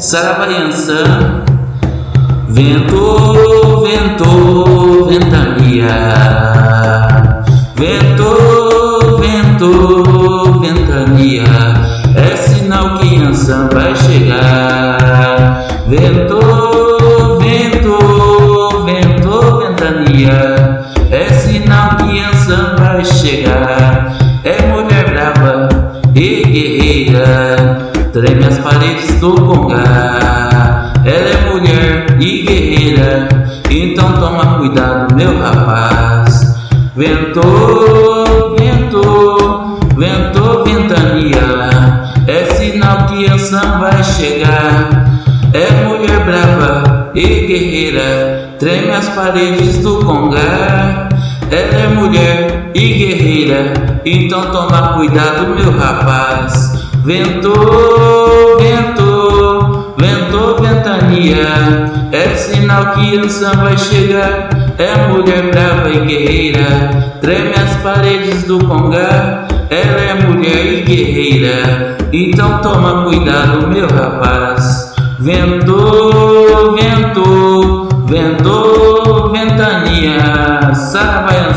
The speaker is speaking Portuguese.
Saravaiançã, vento, vento, ventania, vento, vento, ventania, é sinal que Ançã vai chegar. Vento, vento, vento, ventania, é sinal que Ançã vai chegar. É mulher brava e guerreira treme as paredes do Congá. Ela é mulher e guerreira, então toma cuidado, meu rapaz. Ventou, ventou, ventou, ventania, é sinal que a Sam vai chegar. É mulher brava e guerreira, treme as paredes do Congá. Ela é mulher e guerreira, então toma cuidado, meu rapaz. Ventou, ventou, ventou, ventania, é sinal que Ançã vai chegar. É mulher brava e guerreira, treme as paredes do Congá. Ela é mulher e guerreira, então toma cuidado, meu rapaz. Ventou, ventou, ventou, ventania, Sara vai